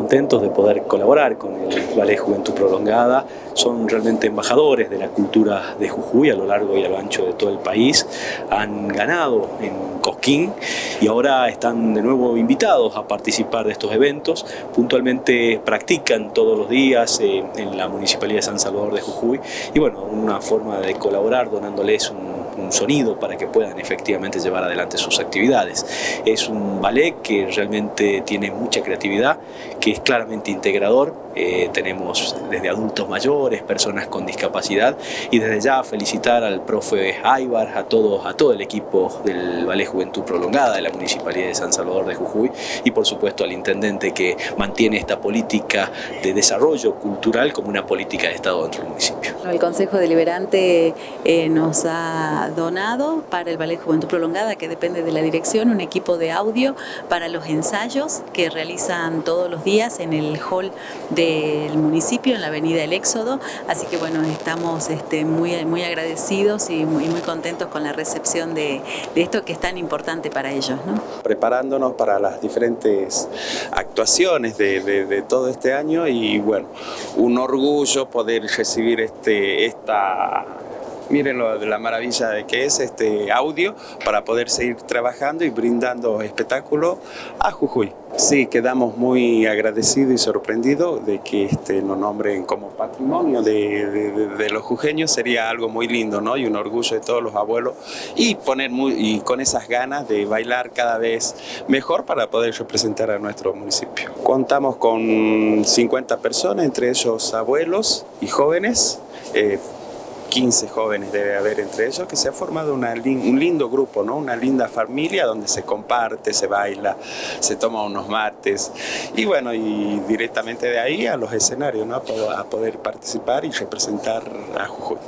contentos de poder colaborar con el Ballet Juventud Prolongada. Son realmente embajadores de la cultura de Jujuy a lo largo y a lo ancho de todo el país. Han ganado en Cosquín y ahora están de nuevo invitados a participar de estos eventos. Puntualmente practican todos los días eh, en la Municipalidad de San Salvador de Jujuy y bueno, una forma de colaborar donándoles un un sonido para que puedan efectivamente llevar adelante sus actividades. Es un ballet que realmente tiene mucha creatividad, que es claramente integrador. Eh, tenemos desde adultos mayores, personas con discapacidad y desde ya felicitar al profe Aybar, a, todos, a todo el equipo del Ballet Juventud Prolongada de la Municipalidad de San Salvador de Jujuy y por supuesto al intendente que mantiene esta política de desarrollo cultural como una política de Estado dentro del municipio. El Consejo Deliberante eh, nos ha donado para el Ballet Juventud Prolongada, que depende de la dirección, un equipo de audio para los ensayos que realizan todos los días en el hall del municipio, en la avenida El Éxodo. Así que bueno, estamos este, muy, muy agradecidos y muy, muy contentos con la recepción de, esto que es tan importante para ellos. ¿no? Preparándonos para las diferentes actuaciones de, de, de todo este año y bueno, un orgullo poder recibir este, esta miren lo la maravilla de que es este audio para poder seguir trabajando y brindando espectáculo a Jujuy. Sí, quedamos muy agradecidos y sorprendidos de que este, nos nombren como patrimonio de, de, de, los jujeños, sería algo muy lindo ¿no? y un orgullo de todos los abuelos y, poner muy, y con esas ganas de bailar cada vez mejor para poder representar a nuestro municipio. Contamos con 50 personas, entre ellos abuelos y jóvenes, eh, 15 jóvenes debe haber entre ellos, que se ha formado una, un lindo grupo, ¿no? una linda familia donde se comparte, se baila, se toma unos mates y bueno, y directamente de ahí a los escenarios, ¿no? a poder participar y representar a Jujuy.